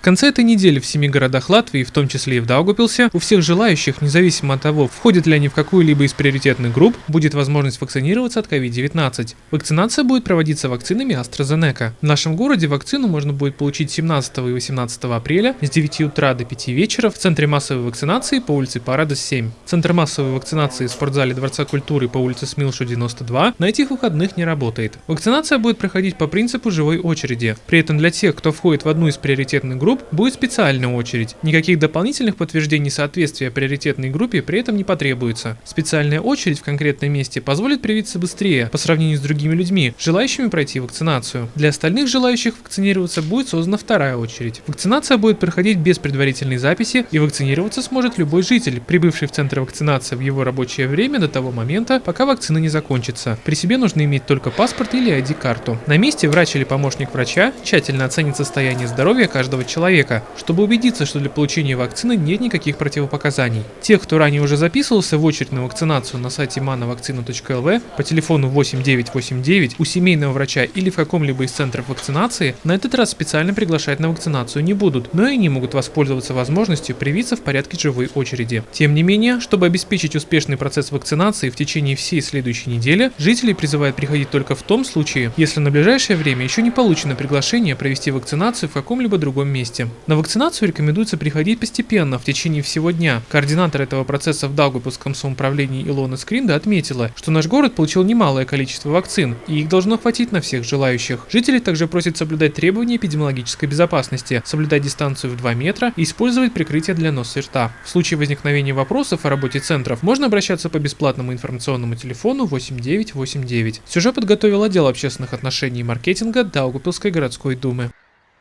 В конце этой недели в семи городах Латвии, в том числе и в Даугупилсе, у всех желающих, независимо от того, входят ли они в какую-либо из приоритетных групп, будет возможность вакцинироваться от COVID-19. Вакцинация будет проводиться вакцинами AstraZeneca. В нашем городе вакцину можно будет получить 17 и 18 апреля с 9 утра до 5 вечера в Центре массовой вакцинации по улице Парада 7. Центр массовой вакцинации в спортзале Дворца культуры по улице Смилшу 92 на этих выходных не работает. Вакцинация будет проходить по принципу живой очереди. При этом для тех, кто входит в одну из приоритетных групп, групп будет специальная очередь. Никаких дополнительных подтверждений соответствия приоритетной группе при этом не потребуется. Специальная очередь в конкретном месте позволит привиться быстрее по сравнению с другими людьми, желающими пройти вакцинацию. Для остальных желающих вакцинироваться будет создана вторая очередь. Вакцинация будет проходить без предварительной записи и вакцинироваться сможет любой житель, прибывший в центр вакцинации в его рабочее время до того момента, пока вакцина не закончится. При себе нужно иметь только паспорт или ID-карту. На месте врач или помощник врача тщательно оценит состояние здоровья каждого человека человека, чтобы убедиться, что для получения вакцины нет никаких противопоказаний. Тех, кто ранее уже записывался в очередь на вакцинацию на сайте manovacцина.lv по телефону 8989 у семейного врача или в каком-либо из центров вакцинации, на этот раз специально приглашать на вакцинацию не будут, но и они могут воспользоваться возможностью привиться в порядке живой очереди. Тем не менее, чтобы обеспечить успешный процесс вакцинации в течение всей следующей недели, жители призывают приходить только в том случае, если на ближайшее время еще не получено приглашение провести вакцинацию в каком-либо другом месте месте. На вакцинацию рекомендуется приходить постепенно, в течение всего дня. Координатор этого процесса в Даугавпилском самоуправлении Илона Скринда отметила, что наш город получил немалое количество вакцин, и их должно хватить на всех желающих. Жители также просят соблюдать требования эпидемиологической безопасности, соблюдать дистанцию в 2 метра и использовать прикрытие для носа и рта. В случае возникновения вопросов о работе центров можно обращаться по бесплатному информационному телефону 8989. Сюжет подготовил отдел общественных отношений и маркетинга Даугавпилской городской думы.